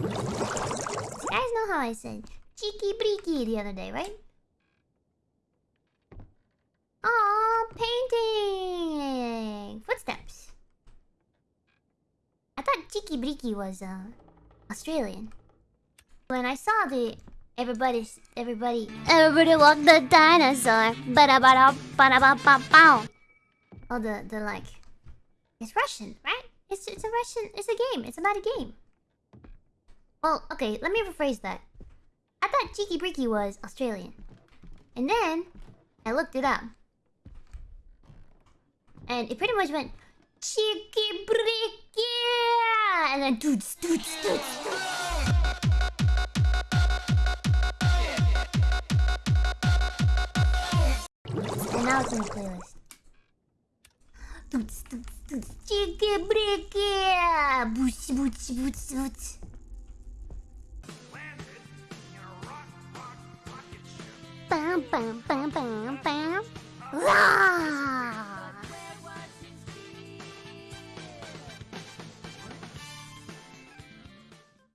You guys know how I said cheeky breaky the other day, right? Aw, painting! Footsteps. I thought cheeky breaky was uh Australian. When I saw the everybody everybody everybody walk the dinosaur, ba da ba da ba da ba ba bow. Oh, the the like, it's Russian, right? It's it's a Russian. It's a game. It's about a game. Well, okay. Let me rephrase that. I thought Cheeky Breaky was Australian, and then I looked it up, and it pretty much went Cheeky Breaky, and then doots doots doots. doots. And now it's in the playlist. Doots doots doots. Cheeky Breaky, boots boots boots boots. Bam bam bam bam bam.